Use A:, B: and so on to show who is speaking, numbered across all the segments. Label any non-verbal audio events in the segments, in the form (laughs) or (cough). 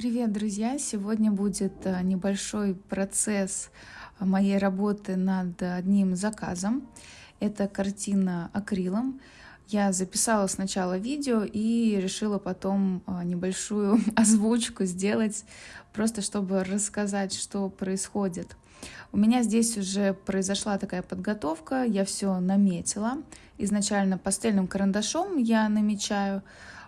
A: Привет, друзья! Сегодня будет э, небольшой процесс э, моей работы над одним заказом. Это картина акрилом. Я записала сначала видео и решила потом э, небольшую (laughs) озвучку сделать, просто чтобы рассказать, что происходит. У меня здесь уже произошла такая подготовка, я все наметила. Изначально пастельным карандашом я намечаю,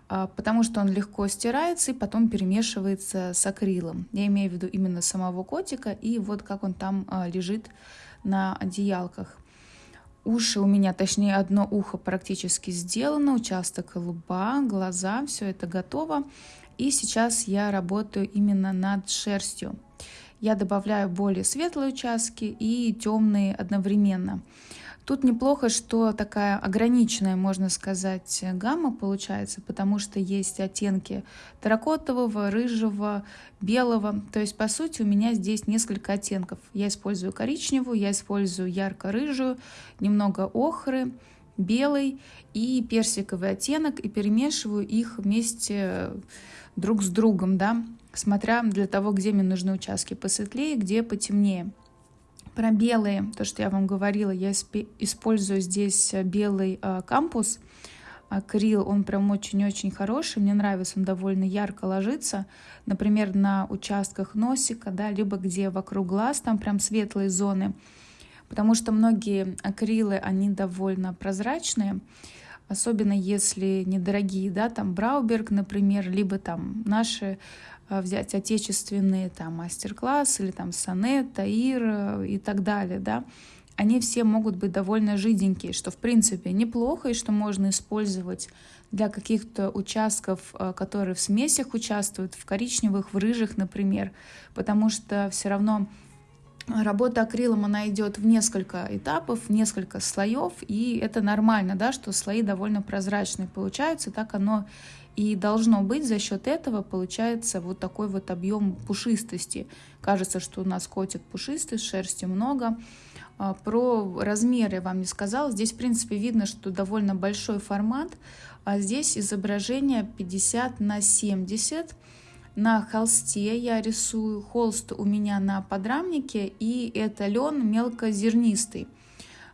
A: потому что он легко стирается и потом перемешивается с акрилом. Я имею в виду именно самого котика и вот как он там а, лежит на одеялках. Уши у меня, точнее одно ухо практически сделано, участок лба, глаза, все это готово. И сейчас я работаю именно над шерстью. Я добавляю более светлые участки и темные одновременно. Тут неплохо, что такая ограниченная, можно сказать, гамма получается, потому что есть оттенки терракотового, рыжего, белого. То есть, по сути, у меня здесь несколько оттенков. Я использую коричневую, я использую ярко-рыжую, немного охры, белый и персиковый оттенок, и перемешиваю их вместе друг с другом, да, смотря для того, где мне нужны участки посветлее, где потемнее. Про белые, то, что я вам говорила, я использую здесь э, белый э, кампус. Акрил, он прям очень-очень хороший, мне нравится, он довольно ярко ложится. Например, на участках носика, да, либо где вокруг глаз, там прям светлые зоны. Потому что многие акрилы, они довольно прозрачные, особенно если недорогие, да, там Брауберг, например, либо там наши взять отечественные там мастер-класс или там Сонет, Таир э, и так далее, да, они все могут быть довольно жиденькие, что в принципе неплохо и что можно использовать для каких-то участков, э, которые в смесях участвуют, в коричневых, в рыжих, например, потому что все равно Работа акрилом, она идет в несколько этапов, в несколько слоев, и это нормально, да, что слои довольно прозрачные получаются, так оно и должно быть за счет этого получается вот такой вот объем пушистости. Кажется, что у нас котик пушистый, шерсти много. А, про размеры я вам не сказала. Здесь, в принципе, видно, что довольно большой формат. А здесь изображение 50 на 70. На холсте я рисую. Холст у меня на подрамнике, и это лен мелкозернистый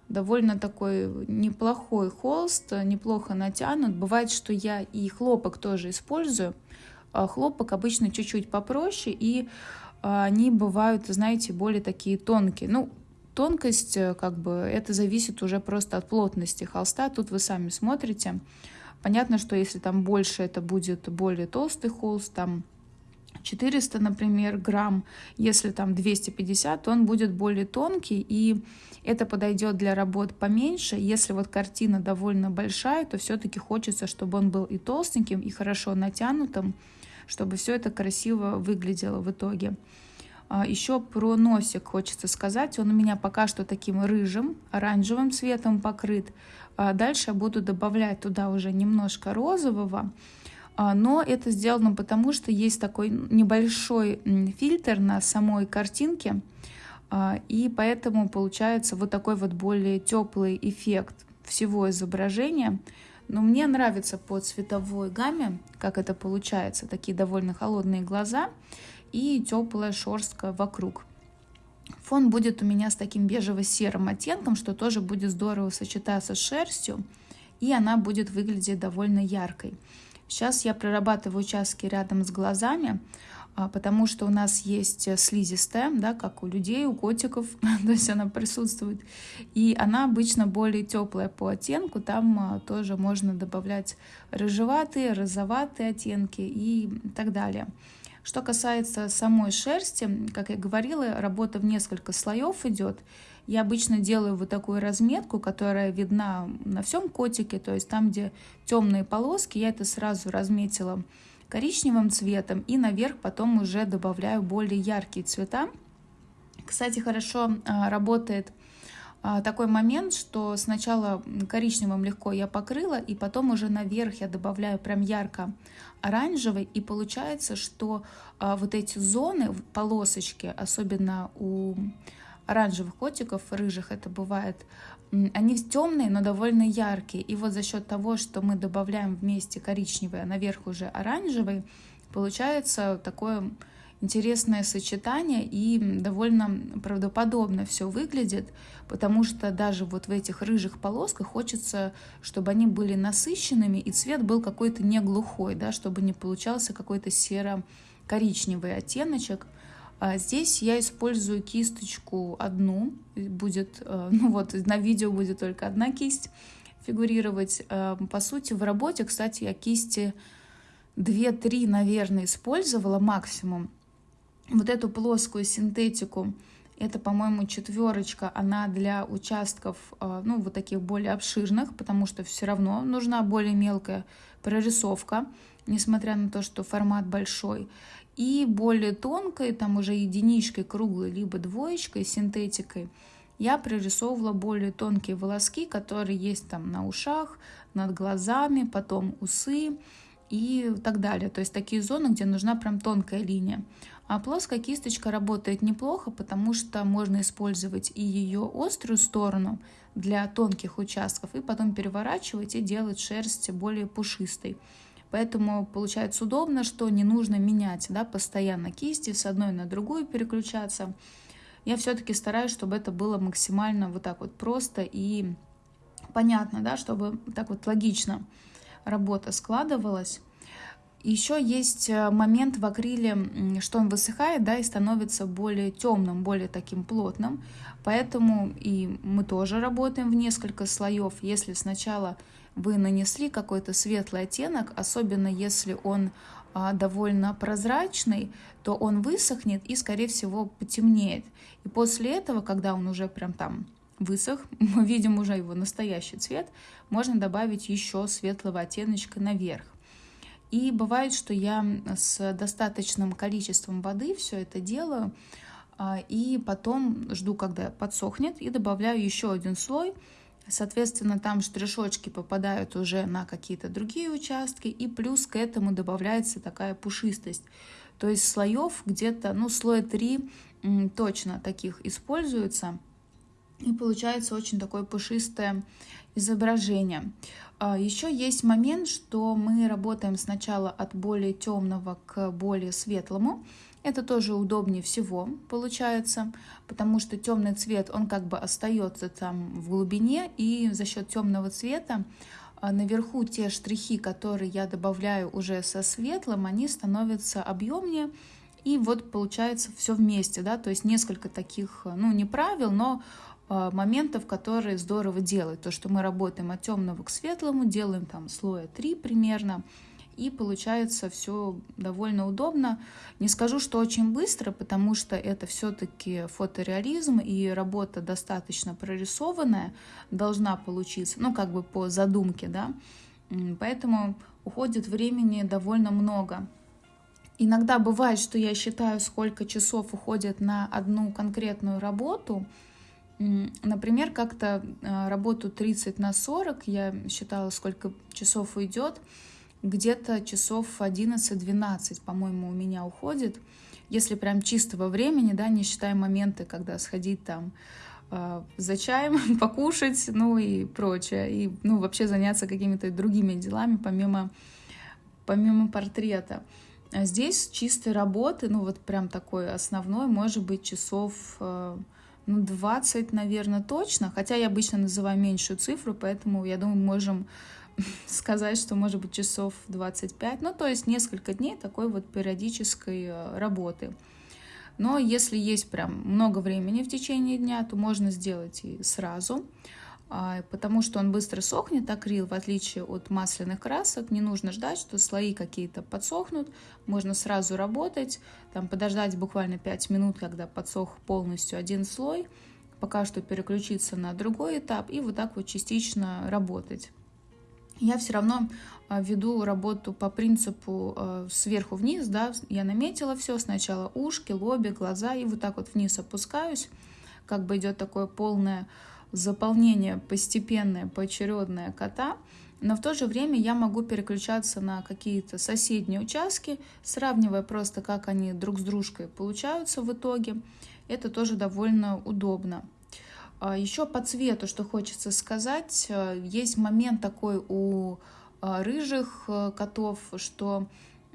A: довольно такой неплохой холст, неплохо натянут. Бывает, что я и хлопок тоже использую. А хлопок обычно чуть-чуть попроще, и а, они бывают, знаете, более такие тонкие. Ну, тонкость, э, как бы, это зависит уже просто от плотности холста. Тут вы сами смотрите. Понятно, что если там больше, это будет более толстый холст, там 400, например, грамм, если там 250, то он будет более тонкий, и это подойдет для работ поменьше. Если вот картина довольно большая, то все-таки хочется, чтобы он был и толстеньким, и хорошо натянутым, чтобы все это красиво выглядело в итоге. А, Еще про носик хочется сказать. Он у меня пока что таким рыжим, оранжевым цветом покрыт. А дальше я буду добавлять туда уже немножко розового. А, но это сделано потому, что есть такой небольшой фильтр на самой картинке, а, и поэтому получается вот такой вот более теплый эффект всего изображения. Но мне нравится по цветовой гамме, как это получается, такие довольно холодные глаза и теплая шерстка вокруг. Фон будет у меня с таким бежево-серым оттенком, что тоже будет здорово сочетаться с шерстью, и она будет выглядеть довольно яркой. Сейчас я прорабатываю участки рядом с глазами, а, потому что у нас есть слизистая, да, как у людей, у котиков, (laughs) то есть она присутствует. И она обычно более теплая по оттенку, там а, тоже можно добавлять рыжеватые, розоватые оттенки и так далее. Что касается самой шерсти, как я говорила, работа в несколько слоев идет. Я обычно делаю вот такую разметку, которая видна на всем котике, то есть там, где темные полоски, я это сразу разметила коричневым цветом и наверх потом уже добавляю более яркие цвета. Кстати, хорошо а, работает а, такой момент, что сначала коричневым легко я покрыла, и потом уже наверх я добавляю прям ярко оранжевый, и получается, что а, вот эти зоны, полосочки, особенно у оранжевых котиков, рыжих это бывает, они темные, но довольно яркие. И вот за счет того, что мы добавляем вместе коричневый, а наверх уже оранжевый, Получается такое интересное сочетание и довольно правдоподобно все выглядит, потому что даже вот в этих рыжих полосках хочется, чтобы они были насыщенными и цвет был какой-то не глухой, да, чтобы не получался какой-то серо-коричневый оттеночек. А здесь я использую кисточку одну, будет, э, (laughs) ну вот на видео будет только одна кисть фигурировать. Э, по сути, в работе, кстати, я кисти 2-3, наверное, использовала максимум. Вот эту плоскую синтетику, это, по-моему, четверочка, она для участков, э, ну, вот таких более обширных, потому что все равно нужна более мелкая прорисовка, несмотря на то, что формат большой. И более тонкой, там уже единичкой, круглой, либо двоечкой, синтетикой, я прорисовывала более тонкие волоски, которые есть там на ушах, над глазами, потом усы и так далее. То есть такие зоны, где нужна прям тонкая линия. А плоская кисточка работает неплохо, потому что можно использовать и ее острую сторону для тонких участков, и потом переворачивать и делать шерсть более пушистой. Поэтому получается удобно, что не нужно менять да, постоянно кисти, с одной на другую переключаться. Я все-таки стараюсь, чтобы это было максимально вот так вот просто и понятно, да, чтобы так вот логично работа складывалась. Еще есть э, момент в акриле, что он высыхает, да, и становится более темным, более таким плотным. Поэтому и мы тоже работаем в несколько слоев. Если сначала вы нанесли какой-то светлый оттенок, особенно если он а, довольно прозрачный, то он высохнет и, скорее всего, потемнеет. И после этого, когда он уже прям там высох, (laughs) мы видим уже его настоящий цвет, можно добавить еще светлого оттеночка наверх. И бывает, что я с достаточным количеством воды все это делаю, а, и потом жду, когда подсохнет, и добавляю еще один слой. Соответственно, там штришочки попадают уже на какие-то другие участки, и плюс к этому добавляется такая пушистость. То есть слоев где-то, ну, слоя 3 точно таких используется, и получается очень такое пушистое изображение. А, Еще есть момент, что мы работаем сначала от более темного к более светлому. Это тоже удобнее всего получается, потому что темный цвет, он как бы остается там в глубине, и за счет темного цвета а, наверху те штрихи, которые я добавляю уже со светлым, они становятся объемнее, и вот получается все вместе, да, то есть несколько таких, ну не правил, но моментов, которые здорово делают. То, что мы работаем от темного к светлому, делаем там слоя 3 примерно, и получается все довольно удобно. Не скажу, что очень быстро, потому что это все-таки фотореализм и работа достаточно прорисованная должна получиться, ну как бы по задумке, да, поэтому уходит времени довольно много. Иногда бывает, что я считаю, сколько часов уходит на одну конкретную работу, Например, как-то а, работу 30 на 40, я считала, сколько часов уйдет, где-то часов 11-12, по-моему, у меня уходит. Если прям чистого времени, да, не считая моменты, когда сходить там э, за чаем, (laughs) покушать, ну и прочее, и ну, вообще заняться какими-то другими делами, помимо, помимо портрета. А здесь чистой работы, ну вот прям такой основной, может быть, часов... Э, ну, 20, наверное, точно. Хотя я обычно называю меньшую цифру, поэтому, я думаю, можем (laughs) сказать, что может быть часов 25. Ну, то есть несколько дней такой вот периодической э, работы. Но если есть прям много времени в течение дня, то можно сделать и сразу. А, потому что он быстро сохнет, акрил, в отличие от масляных красок, не нужно ждать, что слои какие-то подсохнут, можно сразу работать, там подождать буквально 5 минут, когда подсох полностью один слой, пока что переключиться на другой этап и вот так вот частично работать. Я все равно а, веду работу по принципу а, сверху вниз, да, я наметила все, сначала ушки, лоби, глаза, и вот так вот вниз опускаюсь, как бы идет такое полное заполнение постепенное, поочередное кота, но в то же время я могу переключаться на какие-то соседние участки, сравнивая просто, как они друг с дружкой получаются в итоге. Это тоже довольно удобно. А Еще по цвету, что хочется сказать, э, есть момент такой у э, рыжих котов, что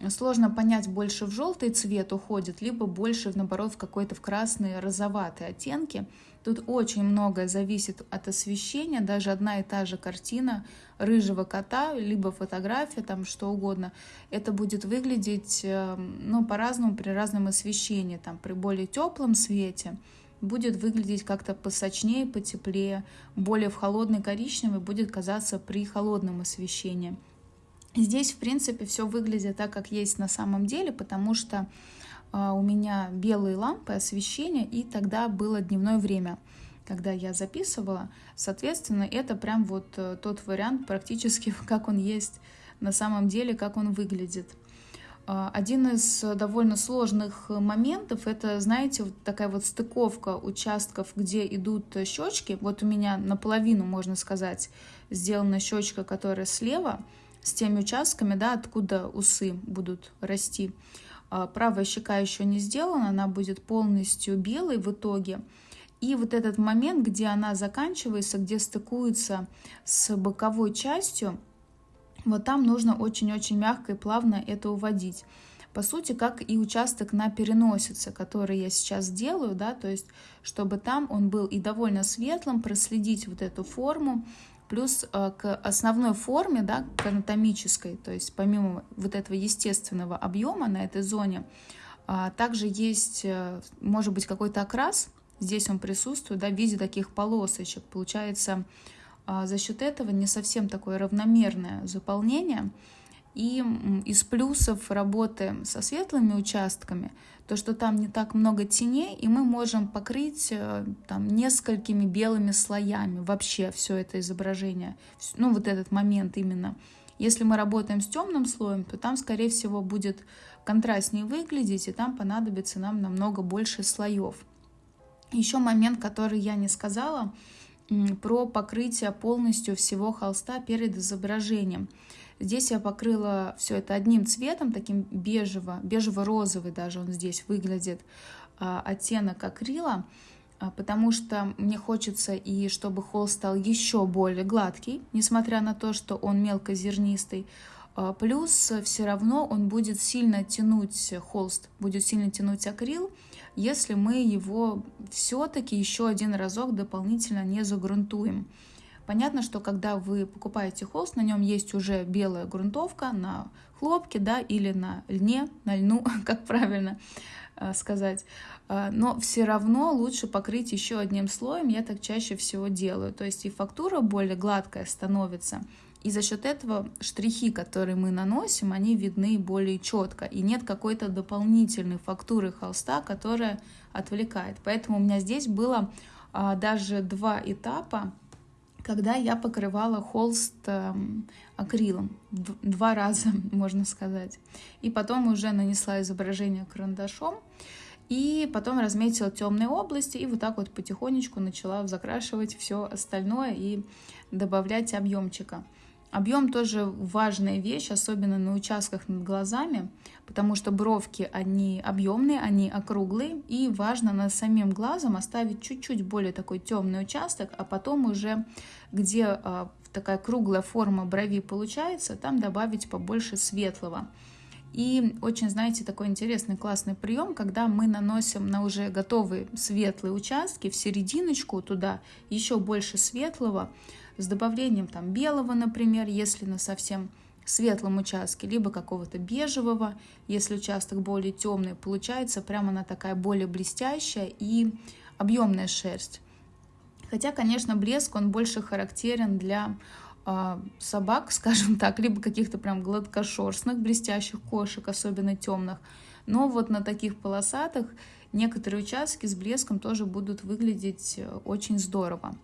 A: сложно понять, больше в желтый цвет уходит, либо больше, наоборот, в какой-то в красные, розоватые оттенки. Тут очень многое зависит от освещения, даже одна и та же картина рыжего кота, либо фотография, там что угодно, это будет выглядеть эм, ну, по-разному при разном освещении, там при более теплом свете будет выглядеть как-то посочнее, потеплее, более в холодный коричневый будет казаться при холодном освещении. Здесь, в принципе, все выглядит так, как есть на самом деле, потому что у меня белые лампы освещения, и тогда было дневное время, когда я записывала. Соответственно, это прям вот э, тот вариант практически, (laughs) как он есть на самом деле, как он выглядит. Э, один из довольно сложных моментов, это, знаете, вот такая вот стыковка участков, где идут щечки. Вот у меня наполовину, можно сказать, сделана щечка, которая слева, с теми участками, да, откуда усы будут расти. А, правая щека еще не сделана, она будет полностью белой в итоге. И вот этот момент, где она заканчивается, где стыкуется с боковой частью, вот там нужно очень-очень мягко и плавно это уводить. По сути, как и участок на переносице, который я сейчас делаю, да, то есть, чтобы там он был и довольно светлым, проследить вот эту форму, Плюс э, к основной форме, да, к анатомической, то есть помимо вот этого естественного объема на этой зоне, а, также есть, э, может быть, какой-то окрас, здесь он присутствует, да, в виде таких полосочек. Получается, а, за счет этого не совсем такое равномерное заполнение. И из плюсов работы со светлыми участками – то, что там не так много теней, и мы можем покрыть э, там несколькими белыми слоями вообще все это изображение, ну вот этот момент именно. Если мы работаем с темным слоем, то там, скорее всего, будет контрастнее выглядеть, и там понадобится нам намного больше слоев. Еще момент, который я не сказала, про покрытие полностью всего холста перед изображением. Здесь я покрыла все это одним цветом, таким бежево, бежево-розовый даже он здесь выглядит, а, оттенок акрила, а, потому что мне хочется и чтобы холст стал еще более гладкий, несмотря на то, что он мелкозернистый. А, плюс все равно он будет сильно тянуть холст, будет сильно тянуть акрил, если мы его все-таки еще один разок дополнительно не загрунтуем. Понятно, что когда вы покупаете холст, на нем есть уже белая грунтовка на хлопке, да, или на льне, на льну, (laughs) как правильно э, сказать. Э, но все равно лучше покрыть еще одним слоем, я так чаще всего делаю. То есть и фактура более гладкая становится, и за счет этого штрихи, которые мы наносим, они видны более четко. И нет какой-то дополнительной фактуры холста, которая отвлекает. Поэтому у меня здесь было а, даже два этапа когда я покрывала холст э, акрилом два раза, (laughs) можно сказать. И потом уже нанесла изображение карандашом, и потом разметила темные области, и вот так вот потихонечку начала закрашивать все остальное и добавлять объемчика. Объем тоже важная вещь, особенно на участках над глазами, потому что бровки, они объемные, они округлые, и важно над самим глазом оставить чуть-чуть более такой темный участок, а потом уже, где а, такая круглая форма брови получается, там добавить побольше светлого. И очень, знаете, такой интересный классный прием, когда мы наносим на уже готовые светлые участки в серединочку туда еще больше светлого, с добавлением там белого, например, если на совсем светлом участке, либо какого-то бежевого, если участок более темный, получается прямо она такая более блестящая и объемная шерсть. Хотя, конечно, блеск, он больше характерен для э, собак, (laughs) скажем так, либо каких-то прям гладкошерстных блестящих кошек, особенно темных. Но вот на таких полосатых некоторые участки с блеском тоже будут выглядеть э, очень здорово.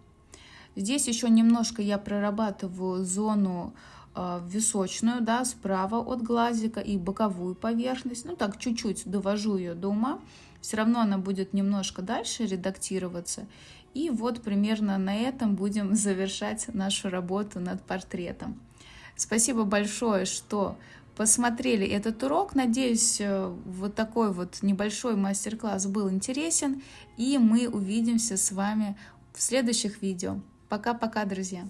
A: Здесь еще немножко я прорабатываю зону э, височную, да, справа от глазика и боковую поверхность. Ну так, чуть-чуть довожу ее до ума. Все равно она будет немножко дальше редактироваться. И вот примерно на этом будем (laughs) завершать нашу работу над портретом. Спасибо большое, что посмотрели этот урок. Надеюсь, э, вот такой вот небольшой мастер-класс был интересен. И мы увидимся с вами в следующих видео. Пока-пока, друзья!